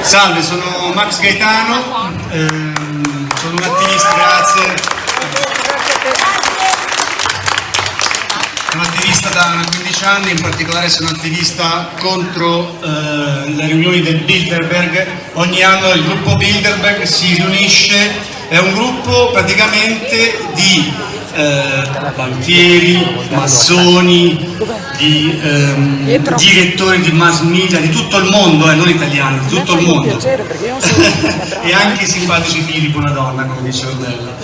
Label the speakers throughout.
Speaker 1: Salve, sono Max Gaetano, ehm, sono un attivista, grazie. Sono attivista da 15 anni, in particolare sono attivista contro eh, le riunioni del Bilderberg. Ogni anno il gruppo Bilderberg si riunisce, è un gruppo praticamente di eh, banchieri, massoni, di ehm, direttori di mass media di tutto il mondo, eh, non italiani, di tutto il mondo. e anche i simpatici figli di una donna, come dice Ornella.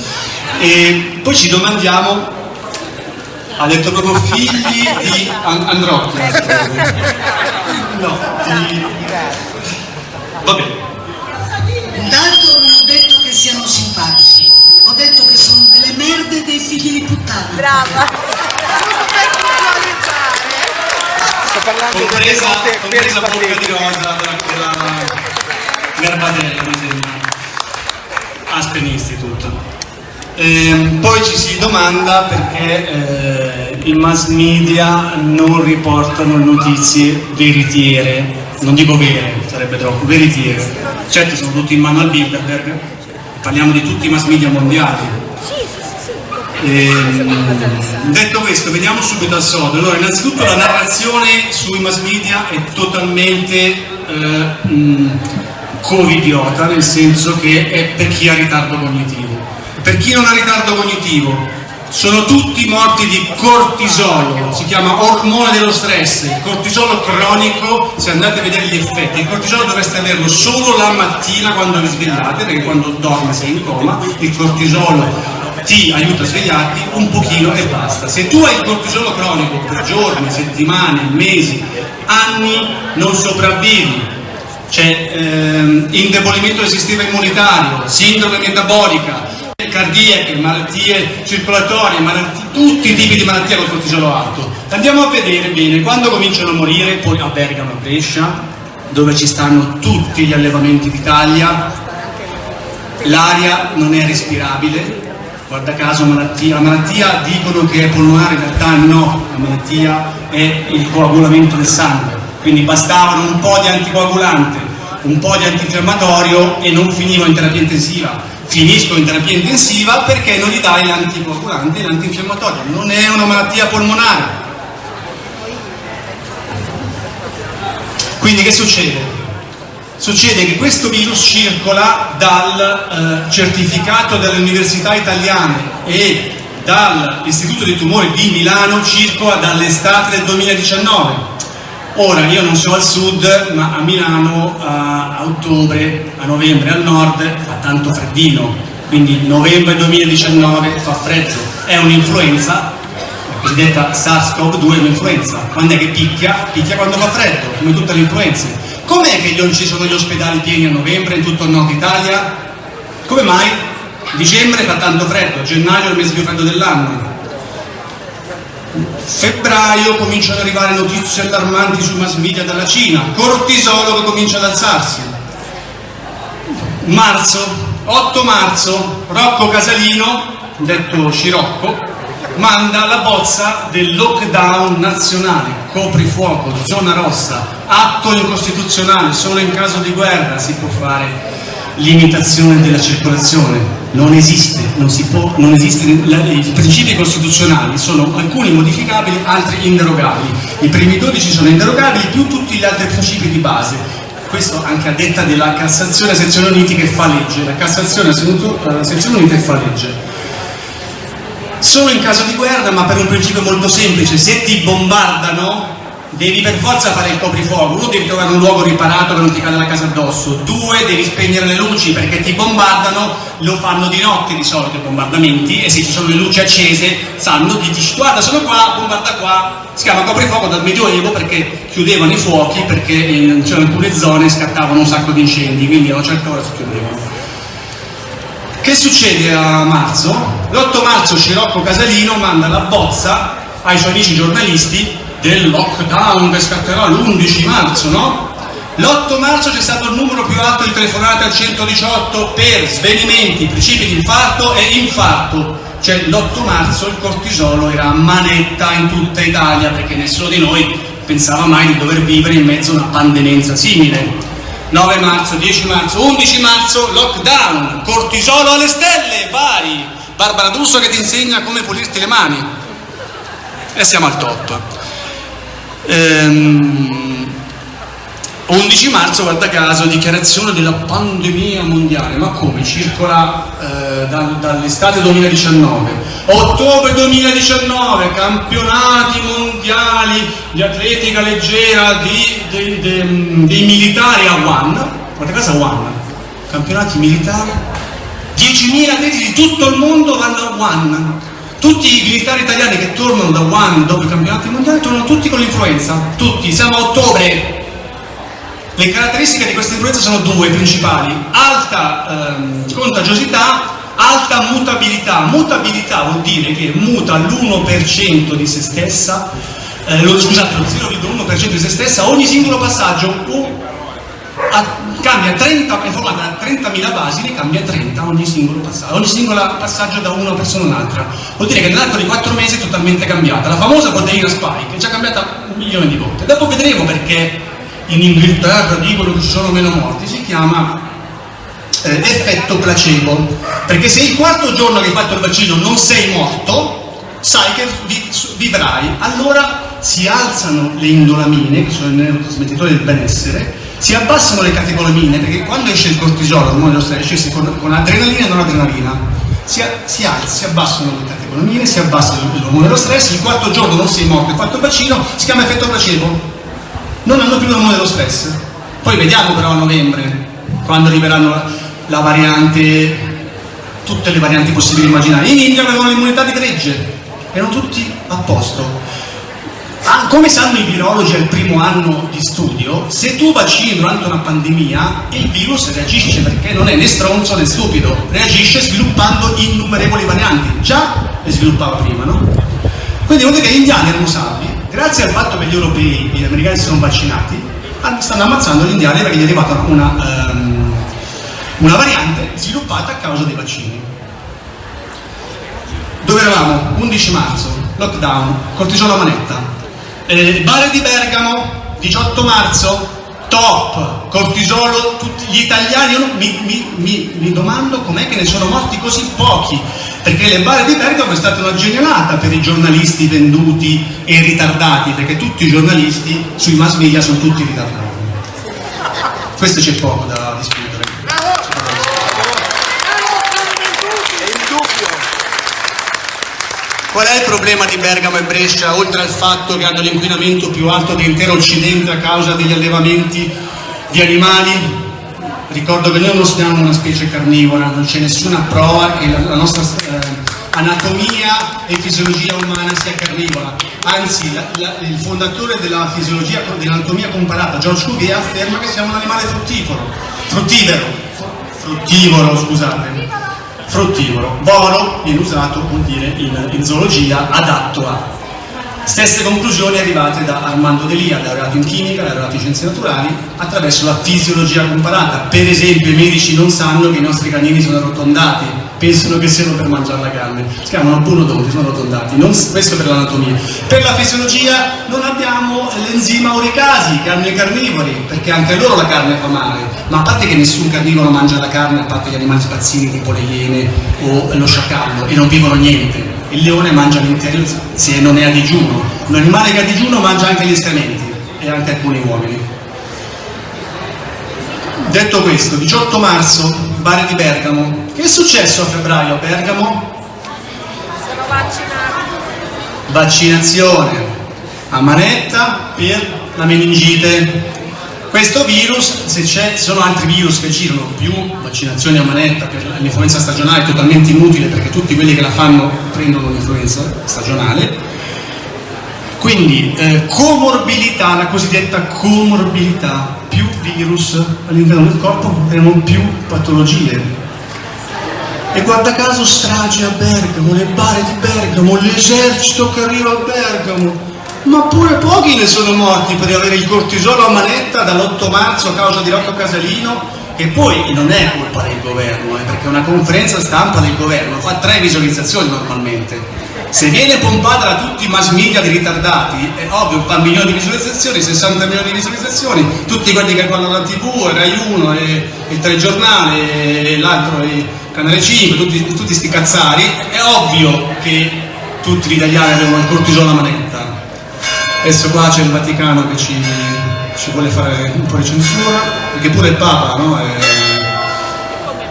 Speaker 1: E poi ci domandiamo, ha detto proprio figli di And Androtti. No, di... Va bene.
Speaker 2: Intanto non ho detto che siano simpatici, ho detto che sono delle merde dei figli di puttana.
Speaker 3: Brava!
Speaker 4: Sto parlando
Speaker 1: compresa,
Speaker 4: di per
Speaker 1: compresa bocca di rosa della, Garbatella mi sembra. Aspen Institute. Ehm, poi ci si domanda perché eh, i mass media non riportano notizie veritiere. Non dico vere, sarebbe troppo, veritiere. Certo sono tutti in mano al Bilderberg parliamo di tutti i mass media mondiali Ehm, detto questo, veniamo subito al sodo. Allora, innanzitutto la narrazione sui mass media è totalmente eh, covidiota, nel senso che è per chi ha ritardo cognitivo. Per chi non ha ritardo cognitivo, sono tutti morti di cortisolo, si chiama ormone dello stress, il cortisolo cronico, se andate a vedere gli effetti, il cortisolo dovreste averlo solo la mattina quando vi svegliate, perché quando dormi sei in coma, il cortisolo ti aiuta a svegliarti un pochino e basta. Se tu hai il cortisolo cronico per giorni, settimane, mesi, anni, non sopravvivi. C'è ehm, indebolimento del sistema immunitario, sindrome metabolica, cardiache, malattie circolatorie, malattie, tutti i tipi di malattie con cortisolo alto. Andiamo a vedere bene, quando cominciano a morire, poi a Bergamo, a Brescia, dove ci stanno tutti gli allevamenti d'Italia, l'aria non è respirabile, guarda caso malattia, la malattia dicono che è polmonare, in realtà no, la malattia è il coagulamento del sangue, quindi bastavano un po' di anticoagulante, un po' di antinfiammatorio e non finivo in terapia intensiva, finisco in terapia intensiva perché non gli dai l'anticoagulante e l'antinfiammatorio, non è una malattia polmonare. Quindi che succede? succede che questo virus circola dal eh, certificato delle università italiane e dall'Istituto dei Tumori di Milano circola dall'estate del 2019. Ora io non sono al sud, ma a Milano a, a ottobre, a novembre al nord fa tanto freddino, quindi novembre 2019 fa freddo, è un'influenza, la cosiddetta SARS-CoV-2 è un'influenza, quando è che picchia? Picchia quando fa freddo, come tutte le influenze Com'è che non ci sono gli ospedali pieni a novembre in tutto il nord Italia? Come mai? Dicembre fa tanto freddo, gennaio è il mese più freddo dell'anno. Febbraio cominciano ad arrivare notizie allarmanti sui mass media dalla Cina, cortisolo che comincia ad alzarsi. Marzo, 8 marzo, Rocco Casalino, detto Scirocco, manda la bozza del lockdown nazionale, coprifuoco, zona rossa, atto incostituzionale, solo in caso di guerra si può fare limitazione della circolazione, non esiste, non si può, non esiste, i principi costituzionali sono alcuni modificabili, altri inderogabili, i primi 12 sono inderogabili più tutti gli altri principi di base, questo anche a detta della Cassazione a sezione uniti che fa legge, la Cassazione a sezione unita fa legge. Solo in caso di guerra, ma per un principio molto semplice, se ti bombardano devi per forza fare il coprifuoco, uno devi trovare un luogo riparato che non ti cade la casa addosso, due devi spegnere le luci perché ti bombardano, lo fanno di notte di solito i bombardamenti. E se ci sono le luci accese sanno, ti dici guarda sono qua, bombarda qua, si chiama coprifuoco dal medioevo perché chiudevano i fuochi perché in, cioè, in alcune zone scattavano un sacco di incendi, quindi a una certa ora si chiudevano. Che succede a marzo? L'8 marzo Scirocco Casalino manda la bozza ai suoi amici giornalisti del lockdown che scatterà l'11 marzo, no? L'8 marzo c'è stato il numero più alto di telefonate al 118 per svenimenti, principi di infarto e infarto. Cioè l'8 marzo il cortisolo era a manetta in tutta Italia perché nessuno di noi pensava mai di dover vivere in mezzo a una pandenenza simile. 9 marzo, 10 marzo, 11 marzo, lockdown, cortisolo alle stelle, vari. Barbara D'Urso che ti insegna come pulirti le mani. E siamo al top. Ehm, 11 marzo, guarda caso, dichiarazione della pandemia mondiale, ma come? Circola eh, da- dall'estate 2019. Ottobre 2019, campionati mondiali di atletica leggera di- de- de- dei militari a One. Guarda caso a One, campionati militari. 10.000 atleti di tutto il mondo vanno a One. Tutti i militari italiani che tornano da One dopo i campionati mondiali tornano tutti con l'influenza. Tutti, siamo a ottobre. Le caratteristiche di questa influenza sono due principali, alta ehm, contagiosità, alta mutabilità. Mutabilità vuol dire che muta l'1% di se stessa, eh, lo, scusate, lo 0,1% di se stessa ogni singolo passaggio o a- cambia 30, è formata da 30.000 basi, ne cambia 30 ogni singolo passaggio, ogni singolo passaggio da una persona a un'altra. Vuol dire che nell'arco di 4 mesi è totalmente cambiata. La famosa proteina spike è già cambiata un milione di volte. Dopo vedremo perché in Inghilterra dicono che ci sono meno morti, si chiama eh, effetto placebo. Perché se il quarto giorno che hai fatto il vaccino non sei morto, sai che vi- vivrai. Allora si alzano le indolamine, che sono i neurotrasmettitori del benessere, si abbassano le catecolamine, perché quando esce il cortisolo, l'ormone dello stress, esce con, con adrenalina e non adrenalina. Si, si alza, si abbassano le catecolamine, si abbassa l'ormone dello stress, il quarto giorno non sei morto, il vaccino, si chiama effetto placebo non hanno più l'ormone dello stress. Poi vediamo però a novembre, quando arriveranno la, la variante, tutte le varianti possibili e immaginabili. In India avevano l'immunità di gregge, erano tutti a posto. Ah, come sanno i virologi al primo anno di studio, se tu vaccini durante una pandemia, il virus reagisce perché non è né stronzo né stupido, reagisce sviluppando innumerevoli varianti. Già le sviluppava prima, no? Quindi vuol dire che gli indiani erano salvi, grazie al fatto che gli europei, gli americani si sono vaccinati, stanno ammazzando gli indiani perché gli è arrivata una, ehm, una variante sviluppata a causa dei vaccini. Dove eravamo? 11 marzo, lockdown, cortisolo a manetta. Eh, Bare di Bergamo, 18 marzo, top, cortisolo, tutti gli italiani, io mi, mi- mi- mi domando com'è che ne sono morti così pochi, perché le bare di Bergamo è stata una genialata per i giornalisti venduti e ritardati, perché tutti i giornalisti sui mass media sono tutti ritardati. Questo c'è poco da Qual è il problema di Bergamo e Brescia, oltre al fatto che hanno l'inquinamento più alto dell'intero Occidente a causa degli allevamenti di animali? Ricordo che noi non siamo una specie carnivora, non c'è nessuna prova che la, nostra eh, anatomia e fisiologia umana sia carnivora. Anzi, la- la- il fondatore della fisiologia, dell'anatomia comparata, George Cuvier, afferma che siamo un animale fruttifero, fruttivero, fruttivoro, scusate fruttivoro. Boro viene usato, vuol dire, in, in zoologia adatto a. Stesse conclusioni arrivate da Armando Delia, laureato in chimica, laureato in scienze naturali, attraverso la fisiologia comparata. Per esempio i medici non sanno che i nostri canini sono arrotondati, pensano che siano per mangiare la carne. Si chiamano buonodonti, sono arrotondati. Non, questo per l'anatomia. Per la fisiologia non abbiamo l'enzima uricasi che hanno i carnivori, perché anche a loro la carne fa male. Ma a parte che nessun carnivoro mangia la carne, a parte gli animali spazzini tipo le iene o lo sciacallo, e non vivono niente. Il leone mangia l'intero se non è a digiuno. Un animale che è a digiuno mangia anche gli escrementi e anche alcuni uomini. Detto questo, 18 marzo, Bare di Bergamo. Che è successo a febbraio a Bergamo?
Speaker 3: Sono vaccinati.
Speaker 1: Vaccinazione a manetta per la meningite. Questo virus, se c'è, sono altri virus che girano più vaccinazioni a manetta per l'influenza stagionale totalmente inutile perché tutti quelli che la fanno prendono l'influenza stagionale. Quindi eh, comorbilità, la cosiddetta comorbilità, più virus all'interno del corpo avremo più patologie. E guarda caso strage a Bergamo, le bare di Bergamo, l'esercito che arriva a Bergamo. Ma pure pochi ne sono morti per avere il cortisolo a manetta dall'8 marzo a causa di Rocco Casalino, che poi non è colpa del governo, eh, perché una conferenza stampa del governo fa tre visualizzazioni normalmente. Se viene pompata da tutti i mass media di ritardati, è ovvio, fa milioni di visualizzazioni, 60 milioni di visualizzazioni, tutti quelli che guardano la tv, Rai 1, e, il telegiornale, l'altro, il canale 5, tutti, tutti questi cazzari, è ovvio che tutti gli italiani avevano il cortisone alla manetta. Adesso qua c'è il Vaticano che ci, ci vuole fare un po' di censura, perché pure il Papa no, è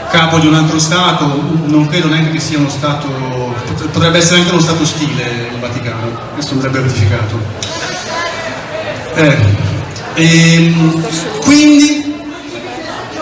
Speaker 1: capo di un altro Stato, non credo neanche che sia uno Stato, potrebbe essere anche uno Stato ostile il Vaticano, questo andrebbe verificato. Eh, ehm, quindi,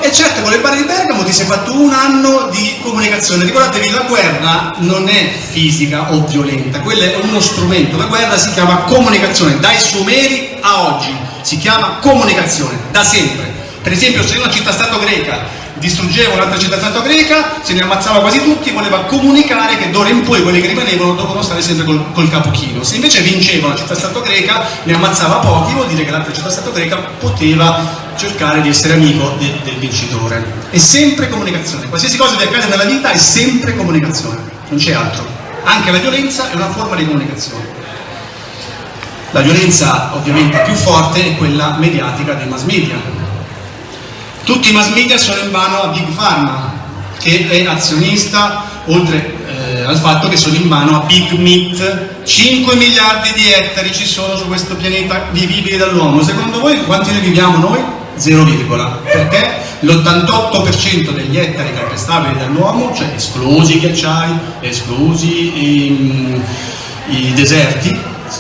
Speaker 1: e certo con le barre di Bergamo ti sei fatto un anno di comunicazione, ricordatevi la guerra non è fisica o violenta, quello è uno strumento, la guerra si chiama comunicazione, dai Sumeri a oggi, si chiama comunicazione, da sempre. Per esempio se una città-stato greca distruggeva un'altra città-stato greca, se ne ammazzava quasi tutti, voleva comunicare che d'ora in poi quelli che rimanevano dovevano stare sempre col, col capo chino. Se invece vinceva una città-stato greca, ne ammazzava pochi, vuol dire che l'altra città-stato greca poteva cercare di essere amico de, del vincitore. È sempre comunicazione, qualsiasi cosa che accade nella vita è sempre comunicazione, non c'è altro. Anche la violenza è una forma di comunicazione. La violenza ovviamente più forte è quella mediatica dei mass media, tutti i mass media sono in mano a Big Pharma, che è azionista, oltre eh, al fatto che sono in mano a Big Meat. 5 miliardi di ettari ci sono su questo pianeta vivibili dall'uomo. Secondo voi quanti ne viviamo noi? 0, perché l'88% degli ettari calpestabili dall'uomo, cioè esclusi i ghiacciai, esclusi i, i deserti,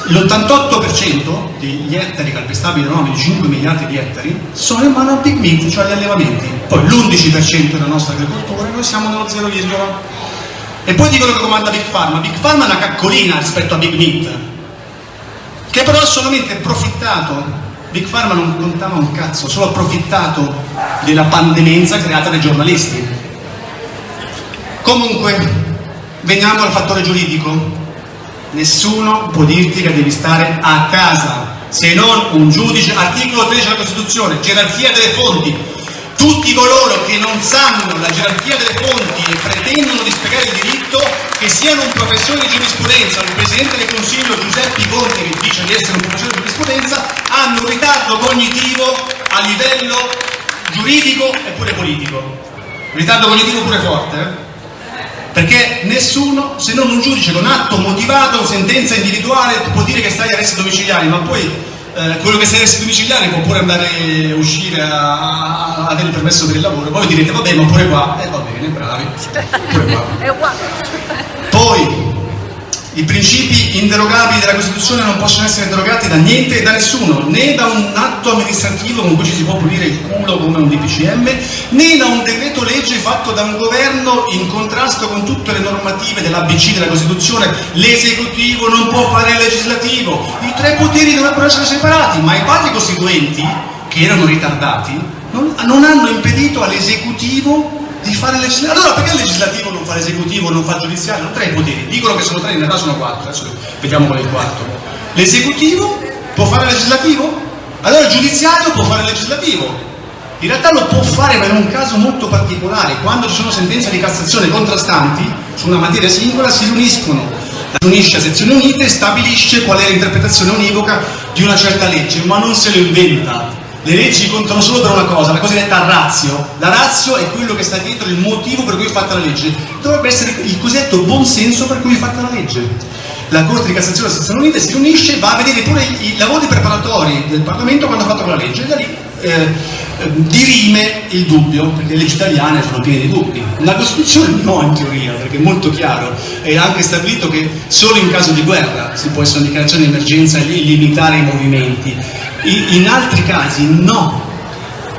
Speaker 1: l'88% degli ettari calpestabili dell'uomo, di 5 miliardi di ettari, sono in mano al big meat, cioè agli allevamenti. Poi l'11% della nostra agricoltura noi siamo nello 0, e poi dicono che comanda Big Pharma. Big Pharma è una caccolina rispetto a Big Meat, che però ha solamente approfittato, Big Pharma non contava un cazzo, solo approfittato della pandemenza creata dai giornalisti. Comunque, veniamo al fattore giuridico. Nessuno può dirti che devi stare a casa, se non un giudice, articolo 13 della Costituzione, gerarchia delle fonti, tutti coloro che non sanno la gerarchia delle fonti e pretendono di spiegare il diritto, che siano un professore di giurisprudenza, il Presidente del Consiglio Giuseppe Conte che dice di essere un professore di giurisprudenza, hanno un ritardo cognitivo a livello giuridico e pure politico. Un ritardo cognitivo pure forte, eh? Perché nessuno, se non un giudice con atto motivato, sentenza individuale, può dire che stai arresti domiciliari, ma poi eh, quello che sei arresti domiciliari può pure andare a uscire a, a, avere il permesso per il lavoro, poi direte vabbè ma pure qua, e eh, va bene, bravi, pure qua. Poi i principi inderogabili della Costituzione non possono essere derogati da niente e da nessuno, né da un atto amministrativo con cui ci si può pulire il culo come un DPCM, né da un decreto legge fatto da un governo in contrasto con tutte le normative dell'ABC della Costituzione. L'esecutivo non può fare il legislativo, i tre poteri dovrebbero essere separati, ma i padri costituenti, che erano ritardati, non, non hanno impedito all'esecutivo di fare legislativo. Allora perché il legislativo non fa l'esecutivo, non fa il giudiziario? Non tre poteri, dicono che sono tre, in realtà sono quattro, adesso vediamo qual è il quarto. L'esecutivo può fare legislativo? Allora il giudiziario può fare legislativo. In realtà lo può fare ma in un caso molto particolare, quando ci sono sentenze di Cassazione contrastanti su una materia singola si riuniscono, si unisce a sezioni unite e stabilisce qual è l'interpretazione univoca di una certa legge, ma non se lo inventa, le leggi contano solo per una cosa, la cosiddetta razio. La razio è quello che sta dietro il motivo per cui è fatta la legge. Dovrebbe essere il cosiddetto buon senso per cui è fatta la legge. La Corte di Cassazione della Sezione Unita si riunisce e va a vedere pure i, lavori preparatori del Parlamento quando ha fatto quella legge e da lì eh, dirime il dubbio, perché le leggi italiane sono piene di dubbi. La Costituzione no in teoria, perché è molto chiaro, è anche stabilito che solo in caso di guerra si può essere una dichiarazione di emergenza e limitare i movimenti in altri casi no,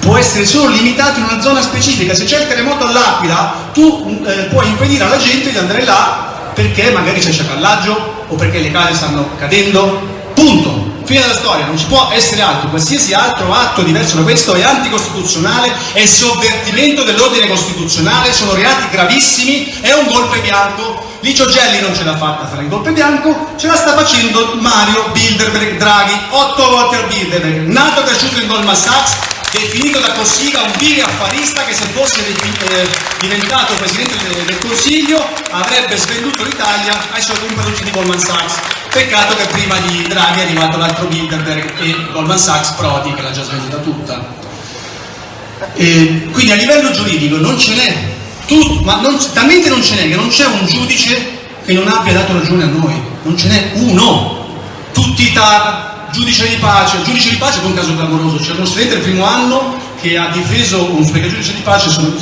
Speaker 1: può essere solo limitato in una zona specifica, se c'è il terremoto all'Aquila tu eh, puoi impedire alla gente di andare là perché magari c'è sciacallaggio o perché le case stanno cadendo, punto. Fine della storia, non ci può essere altro, qualsiasi altro atto diverso da questo è anticostituzionale, è sovvertimento dell'ordine costituzionale, sono reati gravissimi, è un golpe bianco. Licio Gelli non ce l'ha fatta fare il golpe bianco, ce la sta facendo Mario Bilderberg Draghi, otto volte al Bilderberg, nato e cresciuto in Goldman Sachs, definito da Cossiga un vile affarista che se fosse eh, diventato Presidente del, Consiglio avrebbe svenduto l'Italia ai suoi compagni di Goldman Sachs. Peccato che prima di Draghi è arrivato l'altro Bilderberg e Goldman Sachs Prodi che l'ha già svenduta tutta. E quindi a livello giuridico non ce n'è, ma non, talmente non ce n'è che non c'è un giudice che non abbia dato ragione a noi, non ce n'è uno, tutti i TAR, giudice di pace, giudice di pace è un caso clamoroso, c'è uno studente del primo anno che ha difeso perché giudice di pace su,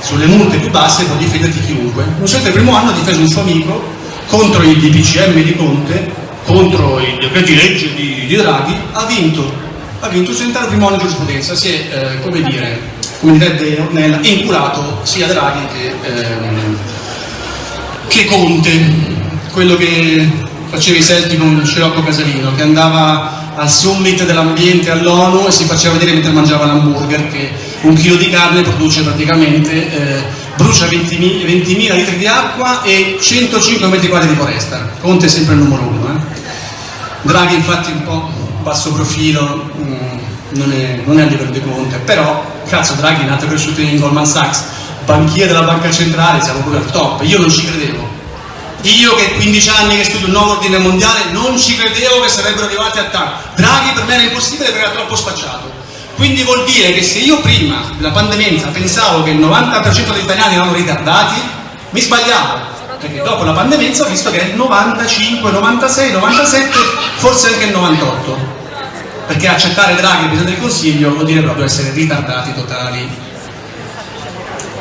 Speaker 1: sulle multe più basse può difenderti chiunque. Uno studente del primo anno ha difeso un suo amico contro il DPCM di Conte, contro i decreti legge di, di Draghi, ha vinto. Ha vinto Centrale Primo di giurisprudenza, si è, eh, come dire, come direbbe Ornella, inculato sia Draghi che, ehm, che Conte, quello che faceva i selfie con Scirocco Casalino, che andava al summit dell'ambiente all'ONU e si faceva vedere mentre mangiava l'hamburger che un chilo di carne produce praticamente, eh, brucia 20.000 20 litri di acqua e 105 metri quadri di foresta. Conte è sempre il numero uno. Eh? Draghi infatti un po' basso profilo, mh, mm, non, è, non, è, a livello di Conte, però cazzo Draghi è nato e cresciuto in Goldman Sachs, banchiere della banca centrale, siamo proprio al top, io non ci credevo. Io che 15 anni che studio il nuovo ordine mondiale non ci credevo che sarebbero arrivati a tanto. Draghi per me era impossibile perché era troppo spacciato. Quindi vuol dire che se io prima della pandemia pensavo che il 90% degli italiani erano ritardati, mi sbagliavo perché dopo la pandemia ho visto che è il 95, 96, 97, forse anche il 98 perché accettare Draghi Presidente del Consiglio vuol dire proprio essere ritardati totali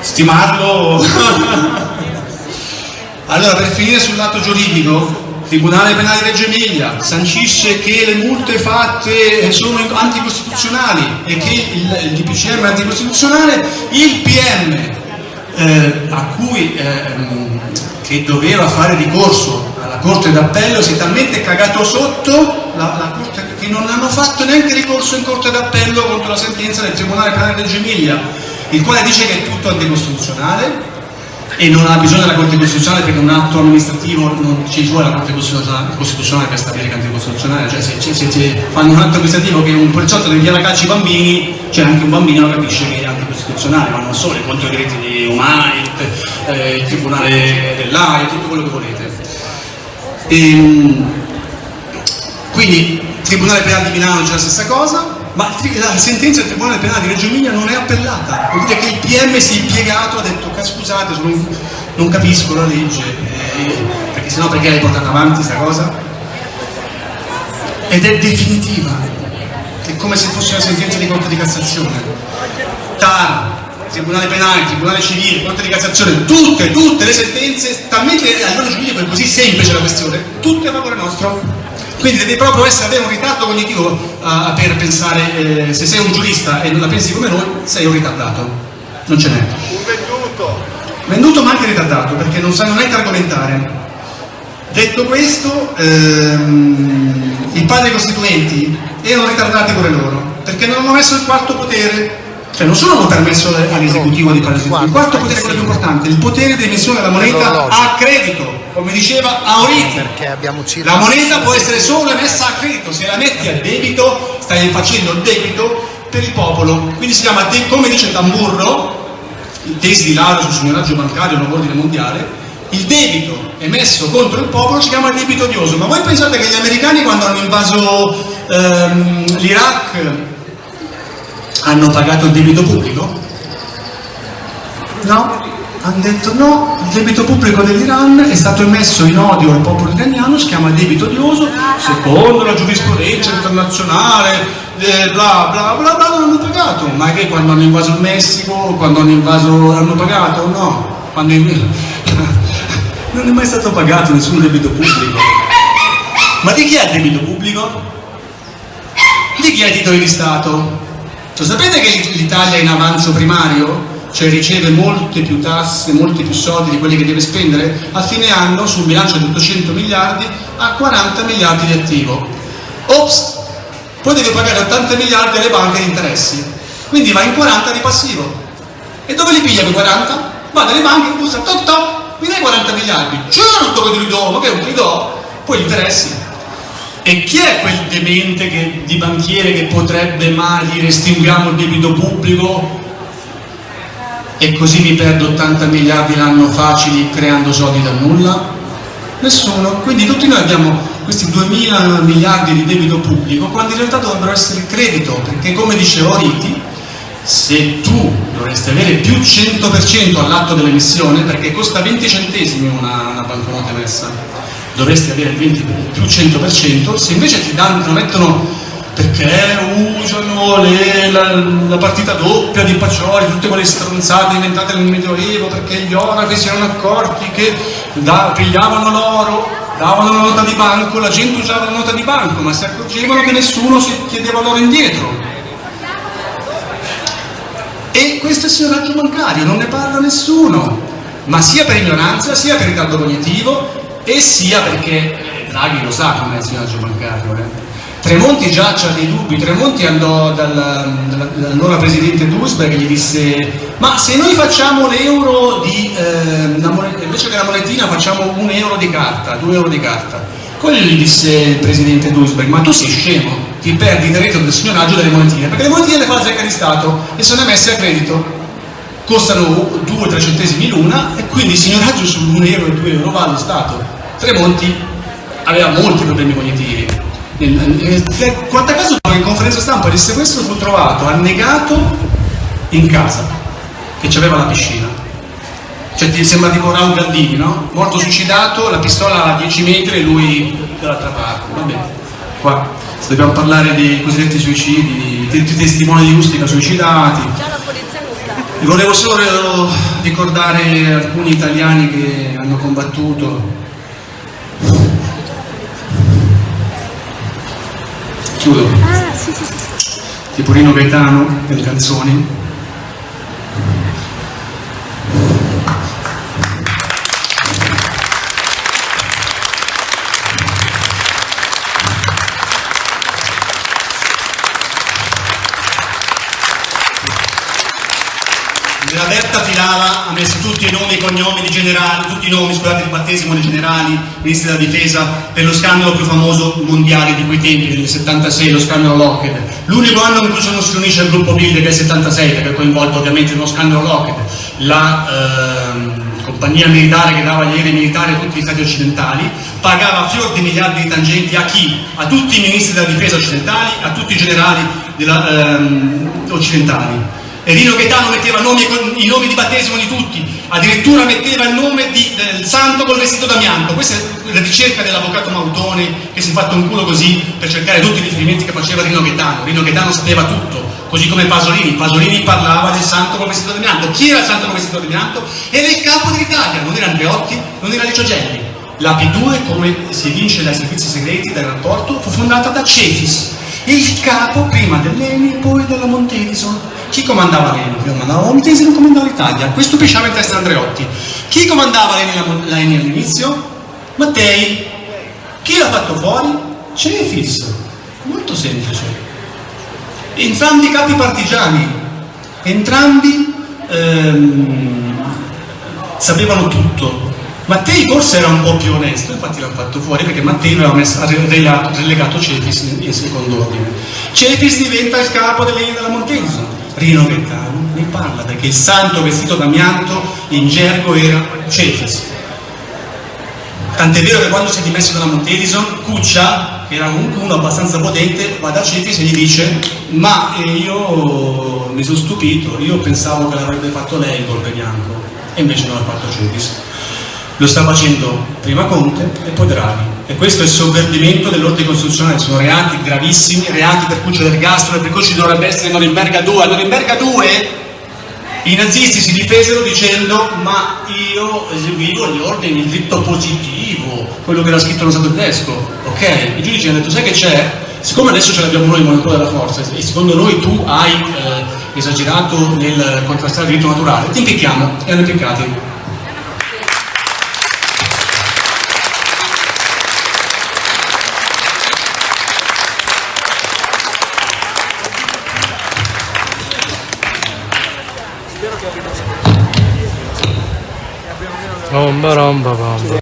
Speaker 1: stimarlo allora per finire sul lato giuridico Tribunale Penale Reggio Emilia sancisce che le multe fatte sono anticostituzionali e che il, il DPCM è anticostituzionale. Il PM eh, a cui eh, doveva fare ricorso alla Corte d'Appello si è talmente cagato sotto la, la corte, che non hanno fatto neanche ricorso in Corte d'Appello contro la sentenza del Tribunale Penale del Emilia, il quale dice che è tutto anticostituzionale e non ha bisogno della Corte Costituzionale perché un atto amministrativo non ci vuole la Corte Costituzionale per stabilire che è anticostituzionale, cioè se, se, se, fanno un atto amministrativo che un poliziotto deve la calcio ai bambini, c'è anche un bambino capisce che è anticostituzionale, ma non solo, contro i diritti umani, eh, il Tribunale dell'Aria, tutto quello che volete. E, ehm, quindi Tribunale Penale di Milano c'è la stessa cosa, ma la sentenza del Tribunale Penale di Reggio Emilia non è appellata, vuol dire che il PM si è impiegato, ha detto scusate, sono, non capisco la legge, eh, perché sennò perché l'hai portata avanti questa cosa? Ed è definitiva, è come se fosse una sentenza di Corte di Cassazione. TAR, Tribunale Penale, Tribunale Civile, Corte di Cassazione, tutte, tutte le sentenze, talmente a livello giuridico è così semplice la questione, tutte a favore nostro. Quindi devi proprio essere, avere un ritardo cognitivo uh, per pensare, eh, se sei un giurista e non la pensi come noi, sei un ritardato. Non ce n'è.
Speaker 4: Un venduto.
Speaker 1: Venduto ma anche ritardato, perché non sanno neanche argomentare. Detto questo, ehm, i padri costituenti erano ritardati pure loro, perché non hanno messo il quarto potere cioè non solo hanno permesso all'esecutivo di fare l'esecutivo, il quarto potere quello più importante, il potere di emissione della moneta a credito, come diceva Auriti. La moneta può essere solo emessa a credito, se la metti a debito stai facendo il debito per il popolo, quindi si chiama, come dice Tamburro, il tesi di laurea sul signoraggio bancario, nuovo ordine mondiale, il debito emesso contro il popolo si chiama debito odioso, ma voi pensate che gli americani quando hanno invaso ehm, l'Iraq hanno pagato il debito pubblico? No, hanno detto no, il debito pubblico dell'Iran è stato emesso in odio al popolo iraniano, si chiama debito odioso, secondo la giurisprudenza internazionale, eh, bla bla bla bla, non hanno pagato, ma che quando hanno invaso il Messico, quando hanno invaso, hanno pagato? No, quando non è mai stato pagato nessun debito pubblico. Ma di chi è il debito pubblico? Di chi ha i titoli di Stato? Lo sapete che l'Italia è in avanzo primario? Cioè riceve molte più tasse, molti più soldi di quelli che deve spendere? A fine anno sul bilancio di 800 miliardi ha 40 miliardi di attivo. Ops! Poi deve pagare 80 miliardi alle banche di interessi. Quindi va in 40 di passivo. E dove li piglia quei 40? Va dalle banche, bussa, top top, mi dai 40 miliardi. Certo che te li do, ma che non te li? Poi gli interessi. E chi è quel demente che, di banchiere che potrebbe mai dire estinguiamo il debito pubblico e così mi perdo 80 miliardi l'anno facili creando soldi da nulla? Nessuno. Quindi tutti noi abbiamo questi 2000 miliardi di debito pubblico quando in realtà dovrebbero essere credito, perché come diceva Oriti, se tu dovresti avere più 100% all'atto dell'emissione, perché costa 20 centesimi una, una banconota emessa, dovresti avere il 20, più 100%, se invece ti danno, lo mettono perché usano le, la, la, partita doppia di Pacioli, tutte quelle stronzate inventate nel Medioevo, perché gli orafi si erano accorti che da, pigliavano l'oro, davano la nota di banco, la gente usava la nota di banco, ma si accorgevano che nessuno si chiedeva l'oro indietro. E questo è il signoraggio bancario, non ne parla nessuno, ma sia per ignoranza, sia per ritardo cognitivo e sia perché Draghi lo sa com'è il signoraggio bancario. Eh. Tremonti già ha dei dubbi, Tremonti andò dall'allora presidente Duisberg e gli disse ma se noi facciamo l'euro di, eh, invece che la monetina facciamo un euro di carta, due euro di carta. Quello gli disse il presidente Duisberg, ma tu sei scemo, ti perdi il diritto del signoraggio delle monetine, perché le monetine le fa la Zecca di Stato e sono emesse a credito, costano 2-3 centesimi l'una e quindi il signoraggio su 1 euro e 2 euro va allo Stato. Tremonti aveva molti problemi cognitivi. Quanta caso in conferenza stampa disse questo fu trovato annegato in casa, che aveva la piscina. Cioè ti sembra tipo Raul Gandini, no? Morto suicidato, la pistola a 10 metri e lui dall'altra parte. Va bene, qua se dobbiamo parlare dei cosiddetti suicidi, di tutti i testimoni di Ustica suicidati. Volevo solo ricordare alcuni italiani che hanno combattuto. Chiudo.
Speaker 3: Ah, sì, sì, sì.
Speaker 1: Tipo Rino Gaetano, delle canzoni. Messo tutti i nomi e cognomi di generali, tutti i nomi, scusate, di battesimo di generali, ministri della difesa, per lo scandalo più famoso mondiale di quei tempi, del 76, lo scandalo Lockheed. L'unico anno in cui non si riunisce il gruppo è il 76, perché è coinvolto ovviamente nello scandalo Lockheed, la ehm, compagnia militare che dava gli aerei militari a tutti gli stati occidentali, pagava fior di miliardi di tangenti a chi? A tutti i ministri della difesa occidentali, a tutti i generali della, ehm, occidentali Rino Gaetano metteva nomi, i nomi di battesimo di tutti, addirittura metteva il nome di, del santo col vestito d'amianto. Questa è la ricerca dell'avvocato Mautone che si è fatto un culo così per cercare tutti i riferimenti che faceva Rino Gaetano. Rino Gaetano sapeva tutto, così come Pasolini. Pasolini parlava del santo col vestito d'amianto. Chi era il santo col vestito d'amianto? Era il capo dell'Italia, non era Andreotti, non era Licio Gelli. La P2, come si evince dai servizi segreti del rapporto, fu fondata da Cefis, il capo prima dell'Eni poi della Montedison chi comandava l'Eni? Chi comandava Montesi non comandava l'Italia. Questo pesciava in testa Andreotti. Chi comandava l'Eni all'inizio? Mattei. Chi l'ha fatto fuori? Cefis. Molto semplice. Entrambi capi partigiani. Entrambi ehm, sapevano tutto. Mattei forse era un po' più onesto, infatti l'hanno fatto fuori perché Mattei aveva messo, relegato, relegato Cefis in, in, secondo ordine. Cefis diventa il capo dell'Eni della Montesi Rino Gaetano ne parla perché il santo vestito d'amianto in gergo era Cefis. Tant'è vero che quando si è dimesso dalla Montedison, Cuccia, che era comunque uno abbastanza potente, va da Cefis e gli dice ma eh, io mi sono stupito, io pensavo che l'avrebbe fatto lei il golpe bianco e invece non l'ha fatto Cefis. Lo sta facendo prima Conte e poi Draghi e questo è il sovvertimento dell'ordine costituzionale, sono reati gravissimi, reati per cui c'è l'ergastolo e per cui ci dovrebbe essere Norimberga 2. A Norimberga 2 i nazisti si difesero dicendo ma io eseguivo gli ordini, il diritto positivo, quello che era scritto nello Stato tedesco, ok? I giudici hanno detto sai che c'è? Siccome adesso ce l'abbiamo noi il monopolo della forza e secondo noi tu hai eh, esagerato nel contrastare il diritto naturale, ti impicchiamo e hanno impiccati.
Speaker 5: Ramba ramba bamba.